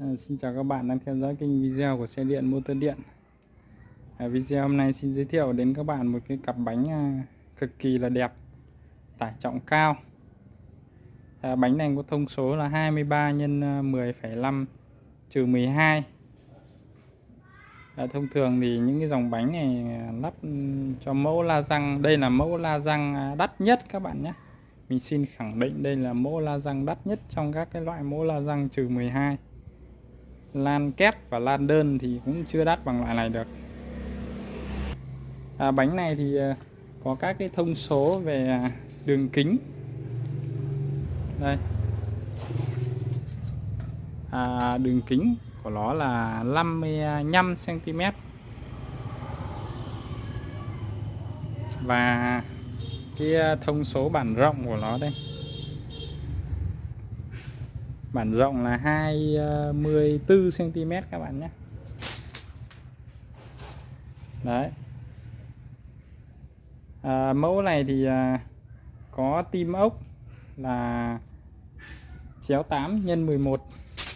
À, xin chào các bạn đang theo dõi kênh video của xe điện motor điện. À, video hôm nay xin giới thiệu đến các bạn một cái cặp bánh à, cực kỳ là đẹp tải trọng cao. À, bánh này có thông số là 23 x 10,5 trừ 12 à, thông thường thì những cái dòng bánh này lắp ừ, cho mẫu la răng. Đây là mẫu la răng đắt nhất các bạn nhé. Mình xin khẳng định đây là mẫu la răng đắt nhất trong các cái loại mẫu la răng trừ 12 lan kép và lan đơn thì cũng chưa đắt bằng loại này được. À, bánh này thì à, có các cái thông số về à, đường kính. Đây. À, đường kính của nó là 55 cm và cái à, thông số bản rộng của nó đây bản rộng là 24 cm ờ, các bạn nhé. Đấy. À, mẫu này thì à, có tim ốc là chéo 8 x 11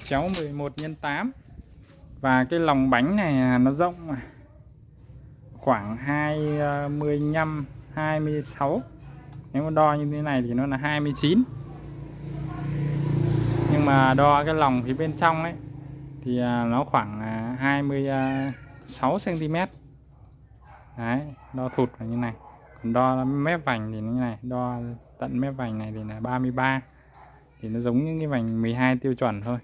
chéo 11 x 8 và cái lòng bánh này nó rộng khoảng 25 26 nếu mà đo như thế này thì nó là 29 mà đo cái lòng phía bên trong ấy thì à, nó khoảng à, 26 cm đấy đo thụt là như này. Còn đo mép vành thì như này đo tận mép vành này thì là 33 thì nó giống những cái vành 12 tiêu chuẩn thôi.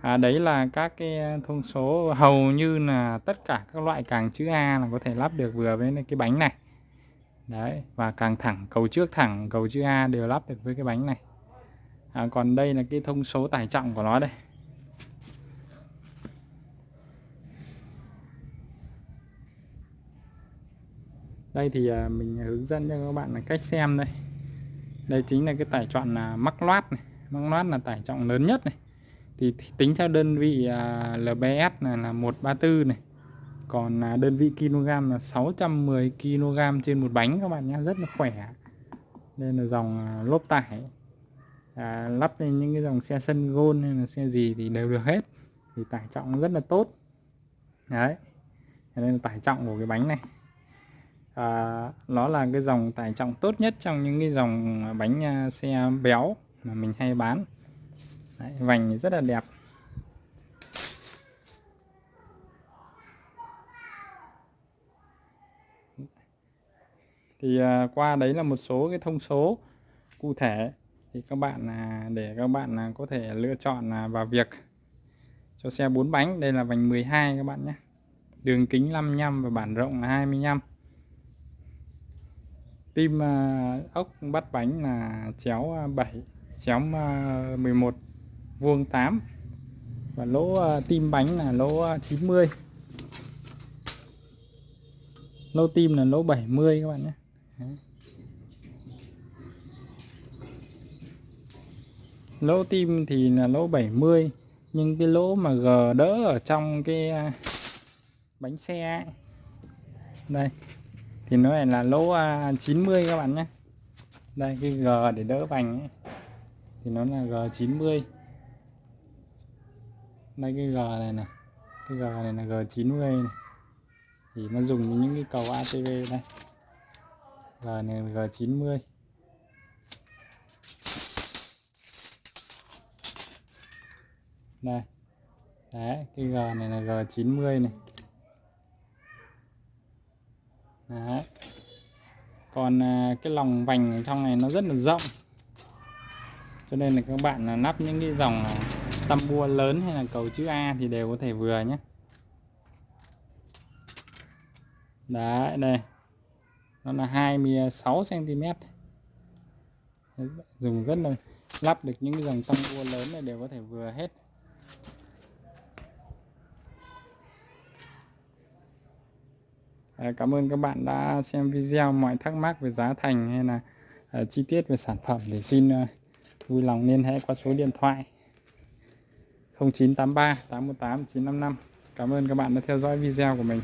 À, đấy là các cái à, thông số hầu như là tất cả các loại càng chữ A là có thể lắp được vừa với cái bánh này. Đấy và càng thẳng cầu trước thẳng cầu chữ A đều lắp được với cái bánh này à, còn đây là cái thông số tải trọng của nó đây. Đây thì à, mình hướng dẫn cho các bạn là cách xem đây. Đây chính là cái tải trọng là mắc loát này. Mắc loát là tải trọng lớn nhất này. Thì tính theo đơn vị à, LBS là là 134 này. Còn à, đơn vị kg là 610 kg trên một bánh các bạn nhé rất là khỏe. Đây là dòng lốp tải à, lắp lên những cái dòng xe sân gôn hay là xe gì thì đều được hết. Thì tải trọng rất là tốt. Đấy. Nên là tải trọng của cái bánh này. À, nó là cái dòng tải trọng tốt nhất trong những cái dòng bánh à, xe béo mà mình hay bán. Đấy, vành rất là đẹp. Thì à, qua đấy là một số cái thông số cụ thể thì các bạn à, để các bạn à, có thể lựa chọn à, vào việc cho xe 4 bánh, đây là vành 12 các bạn nhé. Đường kính 55 và bản rộng là 25 tim ốc bắt bánh là chéo 7 chéo 11 vuông 8 và lỗ tim bánh là lỗ 90 lỗ tim là lỗ 70 các bạn nhé. Lỗ tim thì là lỗ 70 nhưng cái lỗ mà G đỡ ở trong cái à, bánh xe ấy. đây, thì nó này là lỗ à, 90 các bạn nhé đây, cái G để đỡ vành ấy. thì nó là G90 đây, cái G này này cái G này là G90 này. thì nó dùng những cái cầu ATV đây G này là G90 đây. Đấy, cái G này là G90 này. Đấy. Còn à, cái lòng vành trong này nó rất là rộng. Cho nên là các bạn là nắp những cái dòng tăm bua lớn hay là cầu chữ A thì đều có thể vừa nhé. Đấy, đây. Nó là 26 cm dùng rất là, lắp được những cái dòng tăm bua lớn này đều có thể vừa hết. Cảm ơn các bạn đã xem video. Mọi thắc mắc về giá thành hay là ờ, chi tiết về sản phẩm thì xin ờ, vui lòng liên hệ qua số điện thoại 0983 818 955 Cảm ơn các bạn đã theo dõi video của mình.